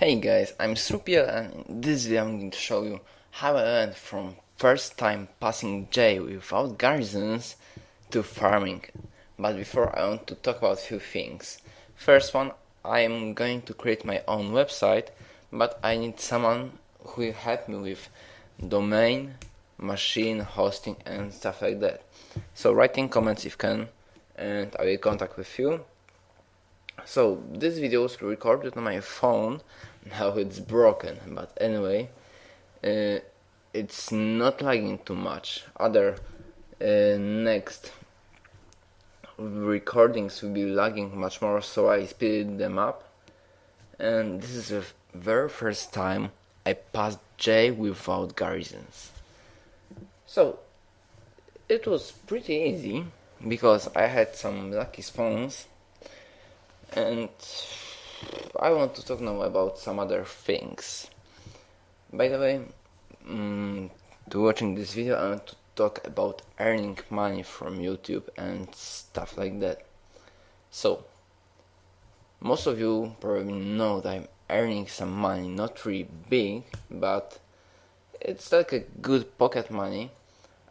Hey guys, I'm Strupia and in this video I'm going to show you how I went from first time passing J without garrisons to farming. But before I want to talk about a few things. First one, I am going to create my own website, but I need someone who will help me with domain, machine, hosting and stuff like that. So write in comments if can and I will contact with you. So this video was recorded on my phone. Now it's broken but anyway uh, it's not lagging too much. Other uh, next recordings will be lagging much more so I speeded them up. And this is the very first time I passed J without garrisons. So it was pretty easy because I had some lucky spawns and I want to talk now about some other things. By the way, um, to watching this video, I want to talk about earning money from YouTube and stuff like that. So, most of you probably know that I'm earning some money, not really big, but it's like a good pocket money.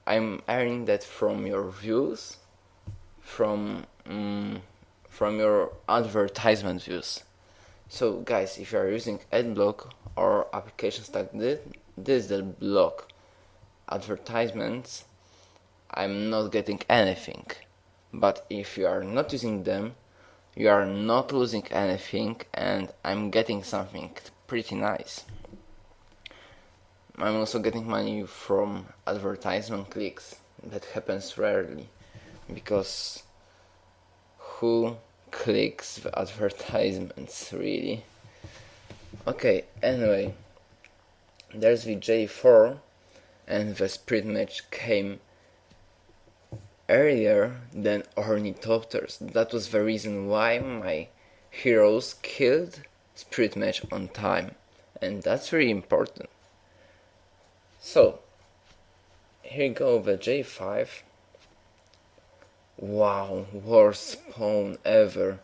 I'm earning that from your views, from um, from your advertisement views. So guys, if you are using AdBlock or applications like this, this is the block advertisements, I'm not getting anything. But if you are not using them, you are not losing anything and I'm getting something pretty nice. I'm also getting money from advertisement clicks. That happens rarely because who clicks the advertisements really. Okay anyway there's the J4 and the sprint match came earlier than ornithopters. That was the reason why my heroes killed sprint match on time and that's really important. So here go the J5 Wow, worst pawn ever.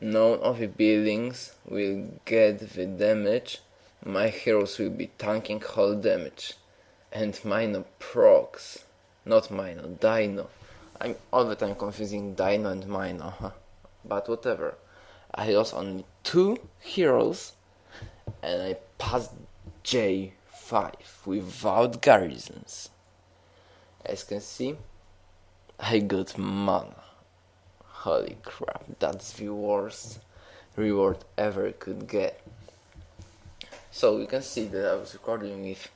None of the buildings will get the damage, my heroes will be tanking whole damage. And Mino procs. Not Mino, Dino. I'm all the time confusing Dino and Mino, huh? But whatever. I lost only two heroes and I passed J5 without garrisons. As you can see, I got mana. Holy crap, that's the worst reward ever could get. So you can see that I was recording with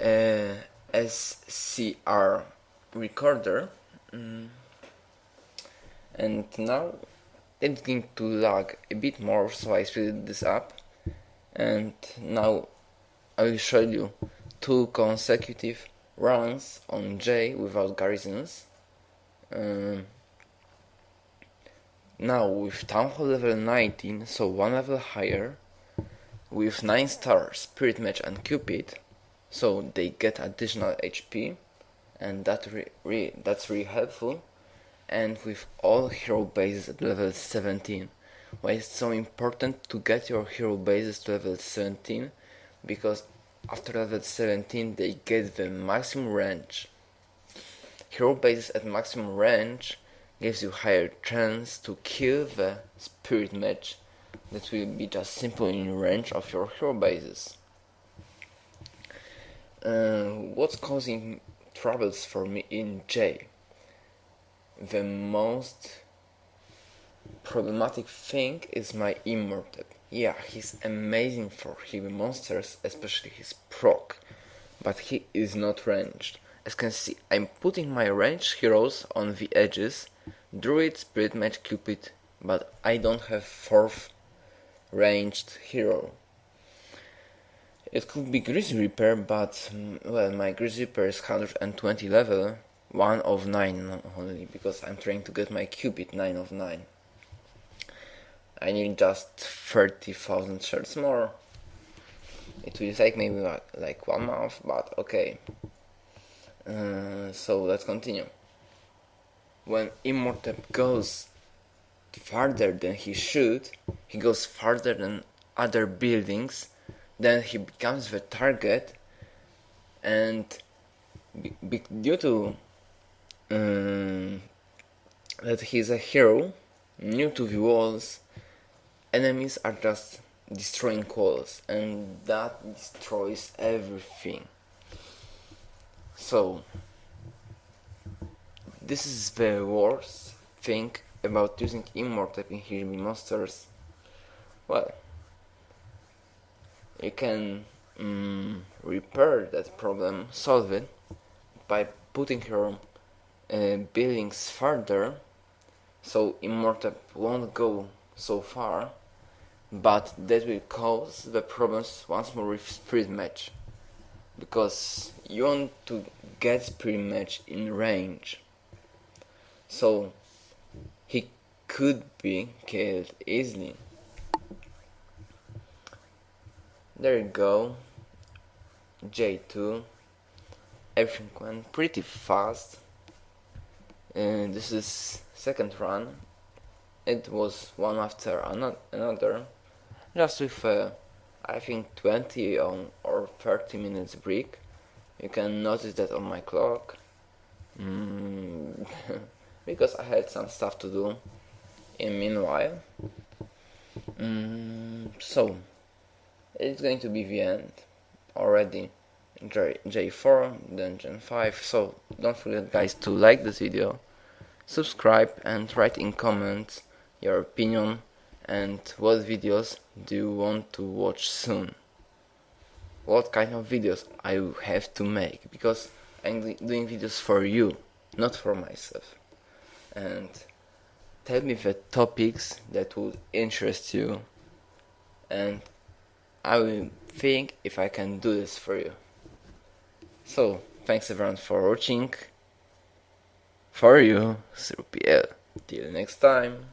uh, SCR recorder mm. and now it's going to lag a bit more so I speeded this up and now I will show you two consecutive runs on J without garrisons. Um, now with Town Hall level 19, so one level higher, with 9 stars, Spirit Mage and Cupid, so they get additional HP, and that re re that's really helpful. And with all hero bases at level 17, why it's so important to get your hero bases to level 17, because after level 17 they get the maximum range. Hero bases at maximum range gives you higher chance to kill the spirit match that will be just simple in range of your hero bases. Uh, what's causing troubles for me in J? The most problematic thing is my Immortep. Yeah, he's amazing for heavy monsters, especially his proc, but he is not ranged. As can see, I'm putting my ranged heroes on the edges, Druid, Spirit Mage, Cupid, but I don't have fourth ranged hero. It could be Grizz Reaper, but mm, well, my Grizz Reaper is 120 level, 1 of 9 only, because I'm trying to get my Cupid 9 of 9. I need just 30,000 shards more. It will take maybe like one month, but okay. Uh, so let's continue. When Immortep goes farther than he should, he goes farther than other buildings, then he becomes the target, and due to um, that he's a hero, new to the walls, enemies are just destroying walls, and that destroys everything. So, this is the worst thing about using Immortep in Here Be Monsters. Well, you can um, repair that problem, solve it, by putting your uh, buildings further so Immortep won't go so far but that will cause the problems once more with Spirit Mage because you want to get Spirit Mage in range. So he could be killed easily. There you go. J2 everything went pretty fast. And this is second run. It was one after another just with uh, I think 20 or 30 minutes break you can notice that on my clock. Mm, because I had some stuff to do in meanwhile. Mm, so it's going to be the end. Already J J4 then Gen 5 so don't forget guys to like this video subscribe and write in comments your opinion and what videos do you want to watch soon? What kind of videos I have to make? Because I'm doing videos for you not for myself. And tell me the topics that would interest you. And I will think if I can do this for you. So thanks everyone for watching. For you 0pl till next time